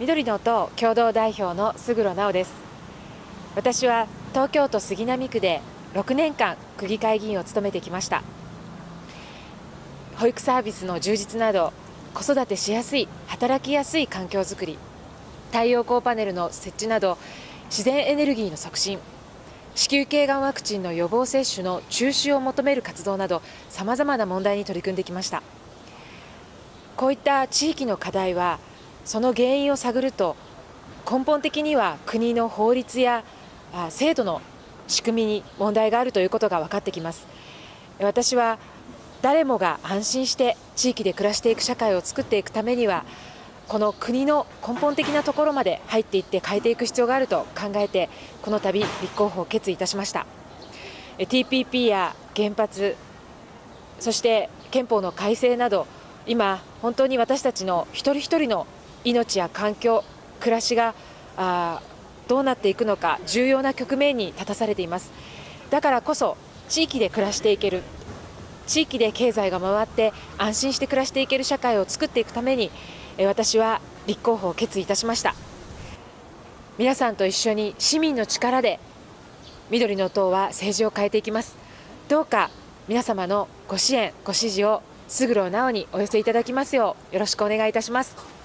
緑の党共同代表の菅野直です。私は東京都杉並区で6年間区議会議員を務めてきました。保育サービスの充実など子育てしやすい働きやすい環境づくり太陽光パネルの設置など自然エネルギーの促進子宮頸がんワクチンの予防接種の中止を求める活動などさまざまな問題に取り組んできました。こういった地域の課題はその原因を探ると根本的には国の法律や制度の仕組みに問題があるということが分かってきます。私は誰もが安心して地域で暮らしていく社会を作っていくためにはこの国の根本的なところまで入っていって変えていく必要があると考えてこの度立候補を決意いたしました。TPP や原発そして憲法の改正など今本当に私たちの一人一人の命や環境暮らしがあどうなっていくのか重要な局面に立たされています。だからこそ地域で暮らしていける地域で経済が回って安心して暮らしていける社会を作っていくために私は立候補を決意いたしました。皆さんと一緒に市民の力で緑の党は政治を変えていきます。どうか皆様のご支援ご支持を勝呂直にお寄せいただきますようよろしくお願いいたします。